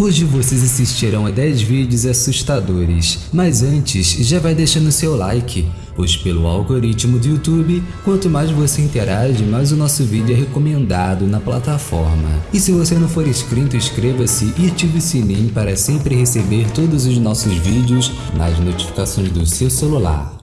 Hoje vocês assistirão a 10 vídeos assustadores, mas antes já vai deixando seu like, pois pelo algoritmo do YouTube, quanto mais você interage, mais o nosso vídeo é recomendado na plataforma. E se você não for inscrito, inscreva-se e ative o sininho para sempre receber todos os nossos vídeos nas notificações do seu celular.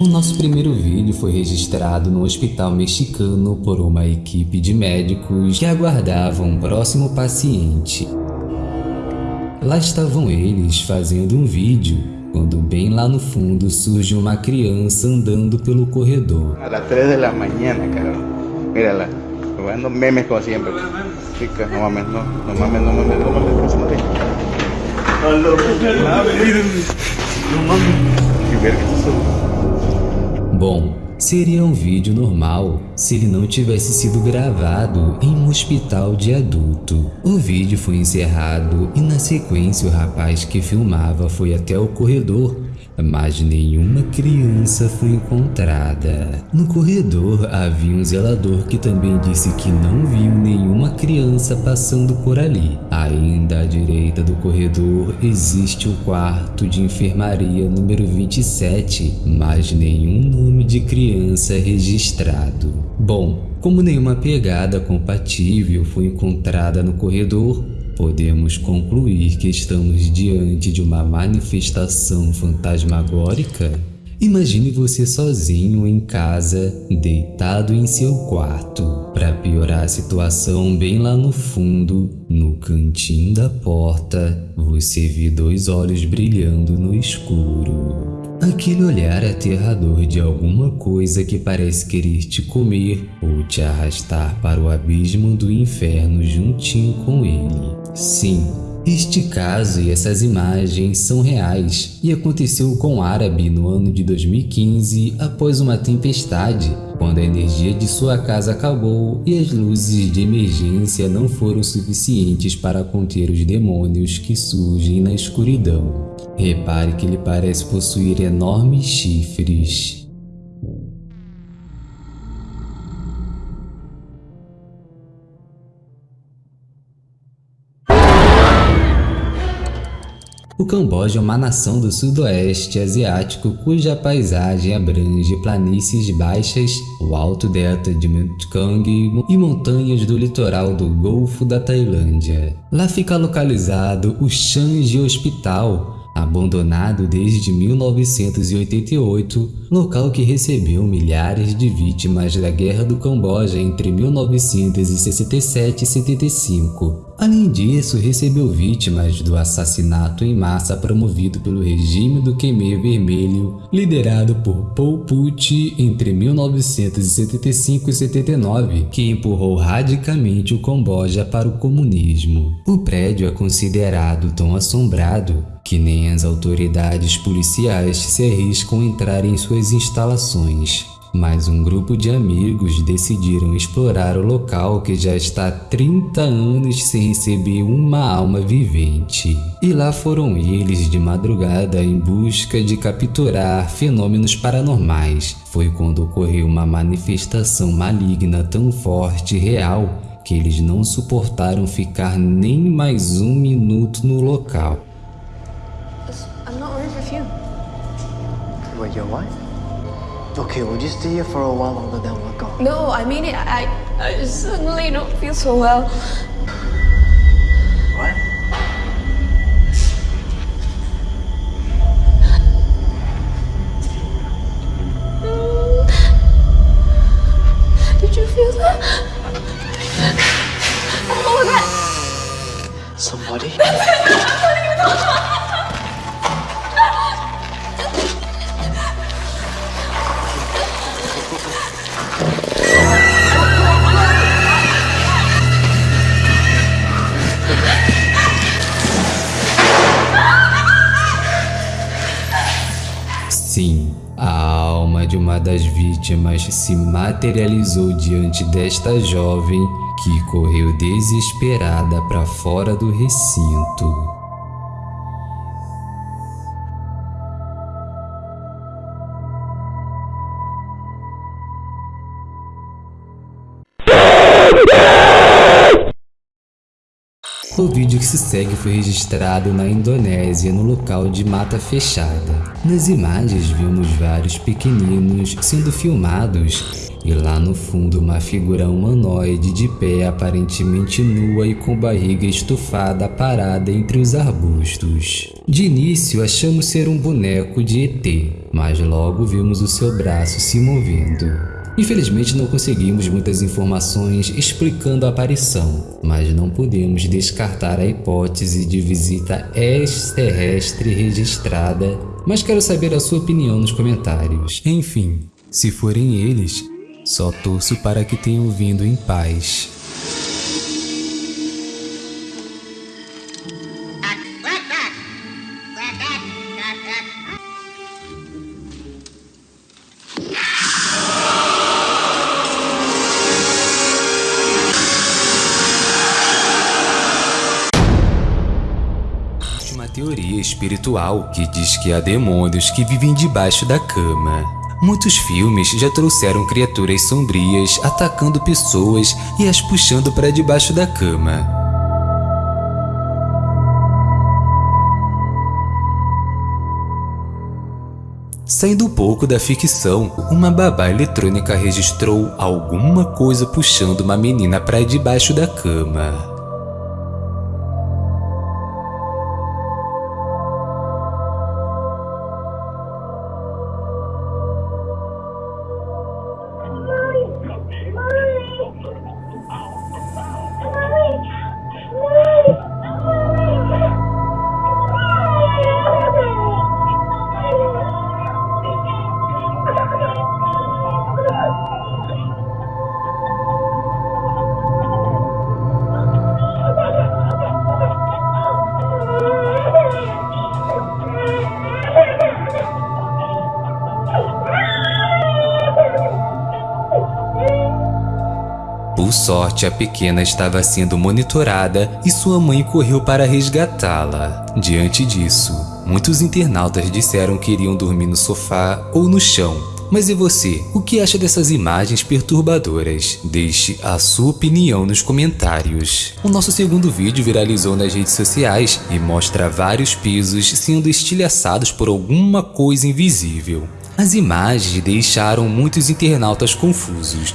O nosso primeiro vídeo foi registrado no hospital mexicano por uma equipe de médicos que aguardavam um próximo paciente. Lá estavam eles fazendo um vídeo, quando bem lá no fundo surge uma criança andando pelo corredor. A las 3 da manhã, cara. Mírala. Jugando memes como siempre. Chica, no mames, no. No mames, no mames, no mames. No mames. No mames. Que verga isso? Bom, seria um vídeo normal se ele não tivesse sido gravado em um hospital de adulto. O vídeo foi encerrado e na sequência o rapaz que filmava foi até o corredor mas nenhuma criança foi encontrada. No corredor havia um zelador que também disse que não viu nenhuma criança passando por ali. Ainda à direita do corredor existe o quarto de enfermaria número 27, mas nenhum nome de criança registrado. Bom, como nenhuma pegada compatível foi encontrada no corredor, podemos concluir que estamos diante de uma manifestação fantasmagórica? Imagine você sozinho em casa, deitado em seu quarto. Para piorar a situação, bem lá no fundo, no cantinho da porta, você vê dois olhos brilhando no escuro. Aquele olhar aterrador de alguma coisa que parece querer te comer ou te arrastar para o abismo do inferno juntinho com ele. Sim, este caso e essas imagens são reais e aconteceu com Árabe no ano de 2015 após uma tempestade, quando a energia de sua casa acabou e as luzes de emergência não foram suficientes para conter os demônios que surgem na escuridão. Repare que ele parece possuir enormes chifres. O Camboja é uma nação do sudoeste asiático cuja paisagem abrange planícies baixas, o alto delta de Mekong e montanhas do litoral do Golfo da Tailândia. Lá fica localizado o Changi Hospital, abandonado desde 1988, local que recebeu milhares de vítimas da Guerra do Camboja entre 1967 e 75. Além disso, recebeu vítimas do assassinato em massa promovido pelo regime do Khmer Vermelho, liderado por Pol Pot entre 1975 e 79, que empurrou radicalmente o Camboja para o comunismo. O prédio é considerado tão assombrado que nem as autoridades policiais se arriscam a entrar em suas instalações mas um grupo de amigos decidiram explorar o local que já está há 30 anos sem receber uma alma vivente. E lá foram eles de madrugada em busca de capturar fenômenos paranormais. Foi quando ocorreu uma manifestação maligna tão forte e real que eles não suportaram ficar nem mais um minuto no local. I'm not worried with you. Wait, your wife? Okay, we'll just stay here for a while longer, then we'll go. No, I mean it. I, I suddenly don't feel so well. De uma das vítimas se materializou diante desta jovem que correu desesperada para fora do recinto. Que se segue foi registrado na Indonésia, no local de mata fechada. Nas imagens vimos vários pequeninos sendo filmados e lá no fundo uma figura humanoide de pé aparentemente nua e com barriga estufada parada entre os arbustos. De início achamos ser um boneco de ET, mas logo vimos o seu braço se movendo. Infelizmente não conseguimos muitas informações explicando a aparição, mas não podemos descartar a hipótese de visita extraterrestre registrada, mas quero saber a sua opinião nos comentários. Enfim, se forem eles, só torço para que tenham vindo em paz. Uma teoria espiritual que diz que há demônios que vivem debaixo da cama. Muitos filmes já trouxeram criaturas sombrias atacando pessoas e as puxando para debaixo da cama. Saindo um pouco da ficção, uma babá eletrônica registrou alguma coisa puxando uma menina para debaixo da cama. Por sorte, a pequena estava sendo monitorada e sua mãe correu para resgatá-la. Diante disso, muitos internautas disseram que iriam dormir no sofá ou no chão. Mas e você? O que acha dessas imagens perturbadoras? Deixe a sua opinião nos comentários. O nosso segundo vídeo viralizou nas redes sociais e mostra vários pisos sendo estilhaçados por alguma coisa invisível. As imagens deixaram muitos internautas confusos,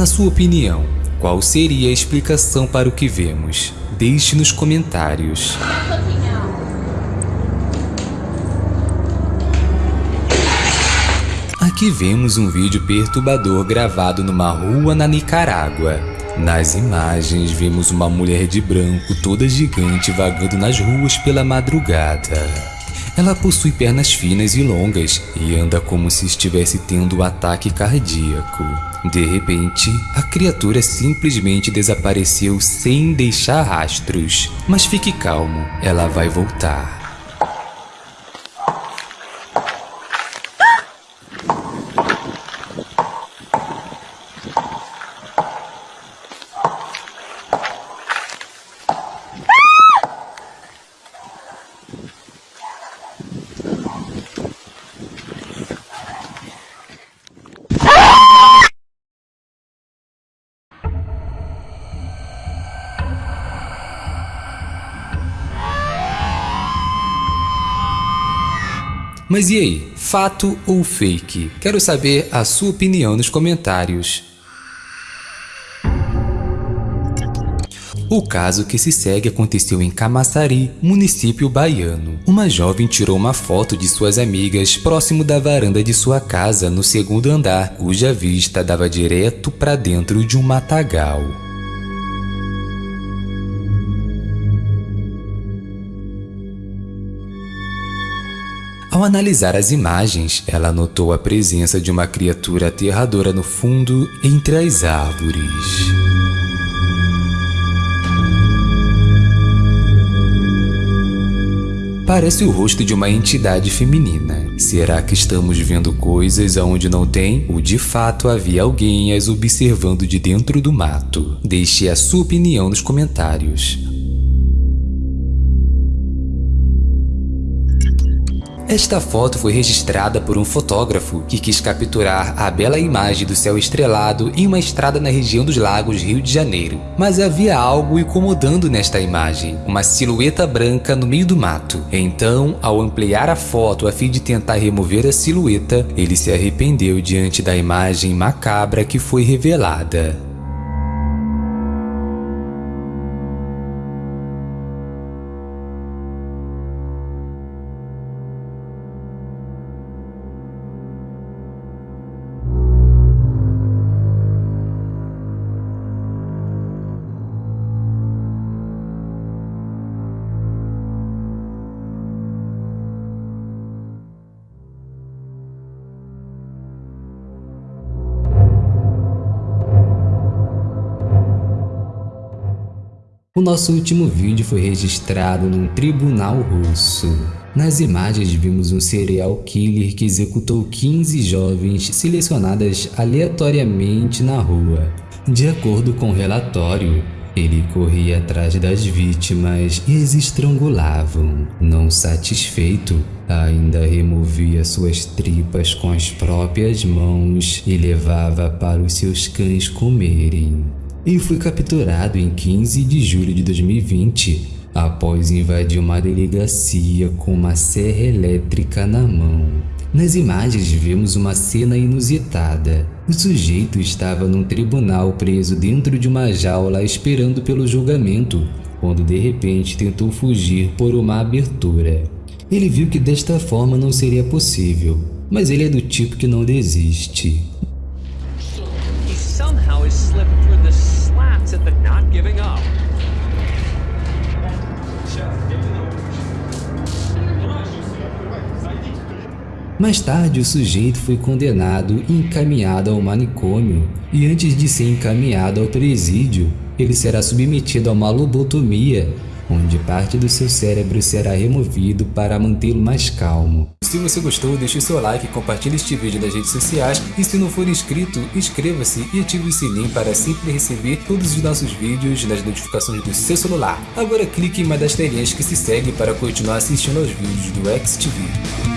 Na sua opinião, qual seria a explicação para o que vemos? Deixe nos comentários. Aqui vemos um vídeo perturbador gravado numa rua na Nicarágua. Nas imagens vemos uma mulher de branco toda gigante vagando nas ruas pela madrugada. Ela possui pernas finas e longas e anda como se estivesse tendo um ataque cardíaco. De repente, a criatura simplesmente desapareceu sem deixar rastros. Mas fique calmo, ela vai voltar. Mas e aí, fato ou fake? Quero saber a sua opinião nos comentários. O caso que se segue aconteceu em Camaçari, município baiano. Uma jovem tirou uma foto de suas amigas próximo da varanda de sua casa no segundo andar, cuja vista dava direto para dentro de um matagal. Ao analisar as imagens, ela notou a presença de uma criatura aterradora no fundo entre as árvores. Parece o rosto de uma entidade feminina. Será que estamos vendo coisas aonde não tem? Ou de fato havia alguém as observando de dentro do mato? Deixe a sua opinião nos comentários. Esta foto foi registrada por um fotógrafo que quis capturar a bela imagem do céu estrelado em uma estrada na região dos lagos Rio de Janeiro. Mas havia algo incomodando nesta imagem, uma silhueta branca no meio do mato. Então, ao ampliar a foto a fim de tentar remover a silhueta, ele se arrependeu diante da imagem macabra que foi revelada. O nosso último vídeo foi registrado num tribunal russo. Nas imagens vimos um serial killer que executou 15 jovens selecionadas aleatoriamente na rua. De acordo com o relatório, ele corria atrás das vítimas e as estrangulavam. Não satisfeito, ainda removia suas tripas com as próprias mãos e levava para os seus cães comerem e foi capturado em 15 de julho de 2020 após invadir uma delegacia com uma serra elétrica na mão. Nas imagens vemos uma cena inusitada. O sujeito estava num tribunal preso dentro de uma jaula esperando pelo julgamento, quando de repente tentou fugir por uma abertura. Ele viu que desta forma não seria possível, mas ele é do tipo que não desiste. Mais tarde, o sujeito foi condenado e encaminhado ao manicômio, e antes de ser encaminhado ao presídio, ele será submetido a uma lobotomia onde parte do seu cérebro será removido para mantê-lo mais calmo. Se você gostou, deixe o seu like, compartilhe este vídeo nas redes sociais e se não for inscrito, inscreva-se e ative o sininho para sempre receber todos os nossos vídeos nas notificações do seu celular. Agora clique em uma das telinhas que se segue para continuar assistindo aos vídeos do XTV.